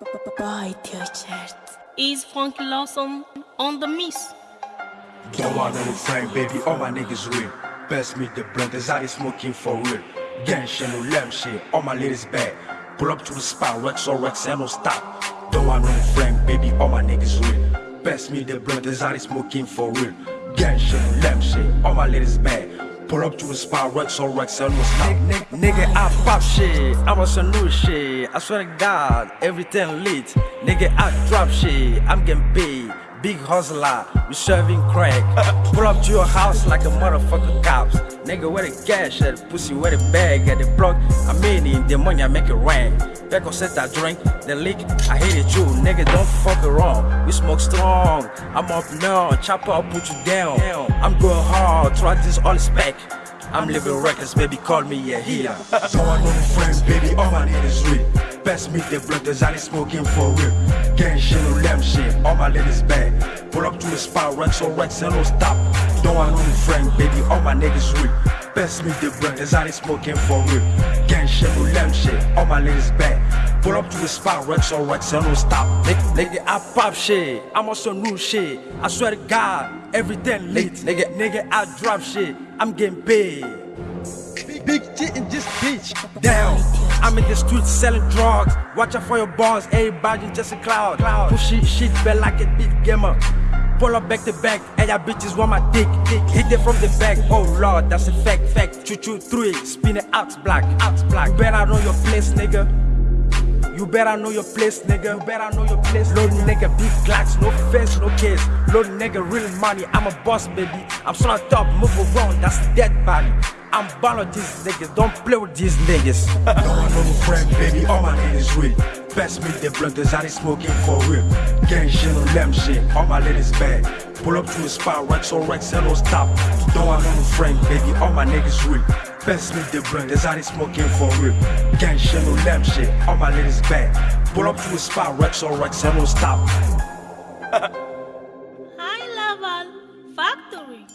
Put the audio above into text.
Boy t-shirt. Is Funky Lawson on the miss? Don't want no friend, baby, all my niggas real. Best meet the blunt, is out smoking for real. Gang shit, no lamb shit, all my ladies bad. Pull up to the spot, Rex or Rex, and no stop. Don't want no friend, baby, all my niggas real. Best meet the blunt, is out smoking for real. Gang shit, no lamb shit, all my ladies bad. Pull up to a spot, Rex or Rex, and no stop. Nigga, I pop shit, I'm on some new shit. I swear to God, everything lit. Nigga, I drop shit, I'm getting paid. Big hustler, we serving crack. Pull up to your house like a motherfucker cops. Nigga, where the cash at? Pussy, where the bag at? The block, the money I make it rain. Back on set, I drink, the leak, I hate it you. Nigga, don't fuck around. We smoke strong. I'm up now, chop I'll put you down. I'm going hard, try this all is back. I'm living reckless, baby, call me a healer. Don't want no friends, baby, all my niggas real. Best meet the blunt, is out smoking for real. Gang shit, no lamb shit, all my ladies bad. Pull up to the spot, Rex or Rex, and no stop. Don't want no friend, baby, all my niggas real. Best meet the blunt, is out smoking for real. Gang shit, no lamb shit, all my ladies back. Pull up to the spot, Rex or Rex, and no stop. Nigga, nigga, I pop shit, I'm on some new shit. I swear to God, everything lit. Nigga, nigga, I drop shit, I'm getting paid. Big, big shit in this bitch. Down. I'm in the streets selling drugs. Watch out for your balls, everybody just a cloud. cloud. Push shit, shit, bell like a big gamer. Pull up back to back, and y'all bitches want my dick. Hit it from the back, oh lord, that's a fact, fact. Choo choo three, spin it out black, out black. You better know your place, nigga. You better know your place, nigga. You better know your place. Load nigga, big glocks, no face, no case. Load nigga, real money. I'm a boss, baby. I'm so top, move around, that's dead body. I'm ballin' these niggas, don't play with these niggas. no, I know no friend, baby, all my niggas real. Best me the blood, cause I ain't smoking for real. Gang shit on them shit, all my ladies bad. Pull up to a spot, racks on racks, and no stop. No, I know no friend, baby, all my niggas real. Best me the blood, cause I ain't smoking for real. Gang shit on them shit, all my ladies bad. Pull up to a spot, racks on racks, and no stop. Hi, level factory.